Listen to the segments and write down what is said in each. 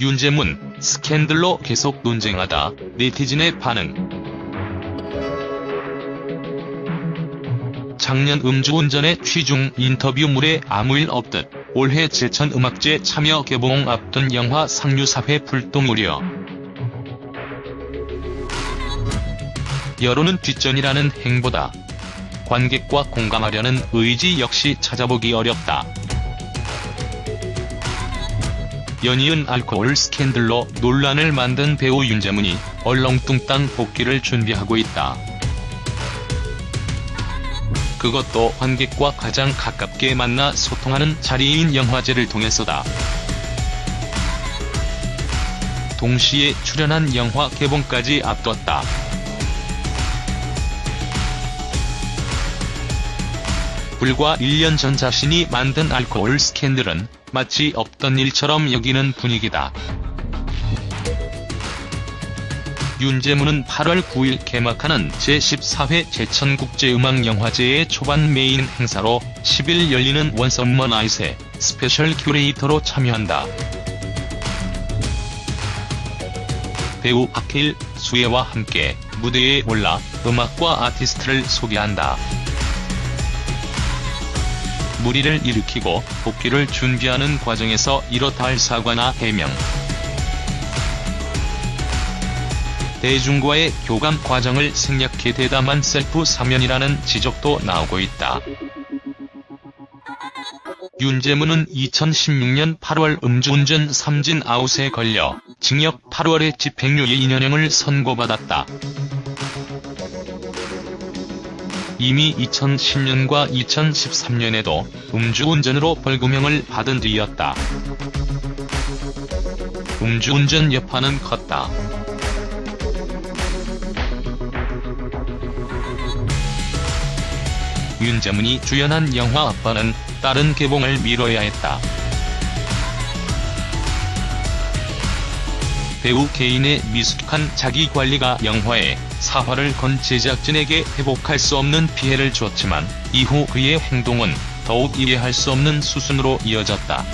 윤재문, 스캔들로 계속 논쟁하다, 네티즌의 반응. 작년 음주운전의 취중 인터뷰물에 아무 일 없듯 올해 제천음악제 참여 개봉 앞둔 영화 상류사회 불똥 우려. 여론은 뒷전이라는 행보다. 관객과 공감하려는 의지 역시 찾아보기 어렵다. 연이은 알코올 스캔들로 논란을 만든 배우 윤재문이 얼렁뚱땅 복귀를 준비하고 있다. 그것도 관객과 가장 가깝게 만나 소통하는 자리인 영화제를 통해서다. 동시에 출연한 영화 개봉까지 앞뒀다. 불과 1년 전 자신이 만든 알코올 스캔들은 마치 없던 일처럼 여기는 분위기다. 윤재문은 8월 9일 개막하는 제14회 제천국제음악영화제의 초반 메인 행사로 10일 열리는 One Summer Night의 스페셜 큐레이터로 참여한다. 배우 박해일, 수애와 함께 무대에 올라 음악과 아티스트를 소개한다. 물의를 일으키고 복귀를 준비하는 과정에서 이렇다 할 사과나 해명. 대중과의 교감 과정을 생략해 대담한 셀프 사면이라는 지적도 나오고 있다. 윤재문은 2016년 8월 음주운전 3진 아웃에 걸려 징역 8월에 집행유예 2년형을 선고받았다. 이미 2010년과 2013년에도 음주운전으로 벌금형을 받은 뒤였다. 음주운전 여파는 컸다. 윤재문이 주연한 영화 아빠는 다른 개봉을 미뤄야 했다. 배우 개인의 미숙한 자기관리가 영화에 사활을 건 제작진에게 회복할 수 없는 피해를 줬지만 이후 그의 행동은 더욱 이해할 수 없는 수순으로 이어졌다.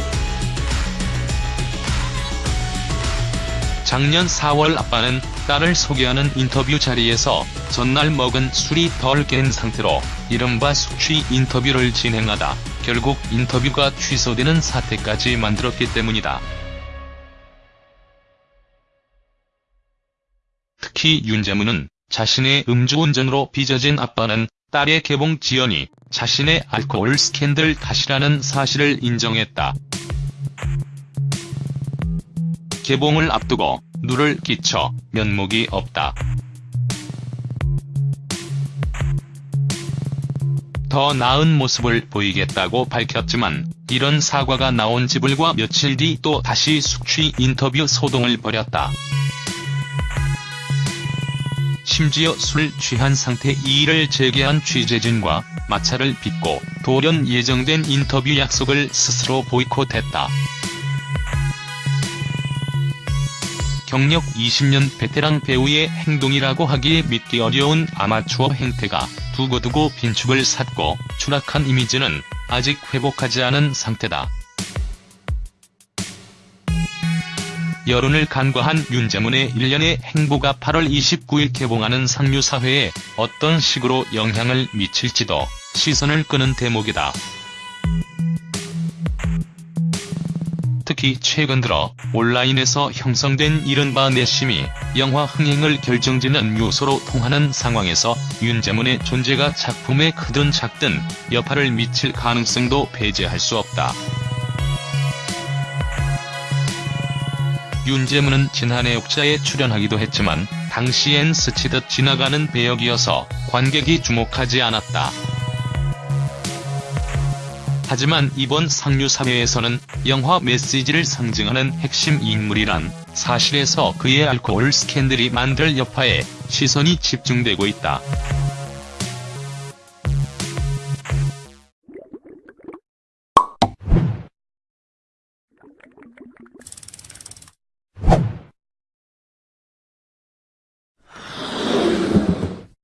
작년 4월 아빠는 딸을 소개하는 인터뷰 자리에서 전날 먹은 술이 덜 깬 상태로 이른바 숙취 인터뷰를 진행하다 결국 인터뷰가 취소되는 사태까지 만들었기 때문이다. 특히 윤재문은 자신의 음주운전으로 빚어진 아빠는 딸의 개봉 지연이 자신의 알코올 스캔들 탓이라는 사실을 인정했다. 개봉을 앞두고 누를 끼쳐 면목이 없다. 더 나은 모습을 보이겠다고 밝혔지만 이런 사과가 나온 지 불과 며칠 뒤 또 다시 숙취 인터뷰 소동을 벌였다. 심지어 술 취한 상태 이의를 제기한 취재진과 마찰을 빚고 돌연 예정된 인터뷰 약속을 스스로 보이콧했다. 경력 20년 베테랑 배우의 행동이라고 하기에 믿기 어려운 아마추어 행태가 두고두고 빈축을 샀고 추락한 이미지는 아직 회복하지 않은 상태다. 여론을 간과한 윤재문의 일련의 행보가 8월 29일 개봉하는 상류사회에 어떤 식으로 영향을 미칠지도 시선을 끄는 대목이다. 특히 최근 들어 온라인에서 형성된 이른바 내심이 영화 흥행을 결정짓는 요소로 통하는 상황에서 윤재문의 존재가 작품에 크든 작든 여파를 미칠 가능성도 배제할 수 없다. 윤재문은 지난해 옥자에 출연하기도 했지만 당시엔 스치듯 지나가는 배역이어서 관객이 주목하지 않았다. 하지만 이번 상류사회에서는 영화 메시지를 상징하는 핵심 인물이란 사실에서 그의 알코올 스캔들이 만들 여파에 시선이 집중되고 있다.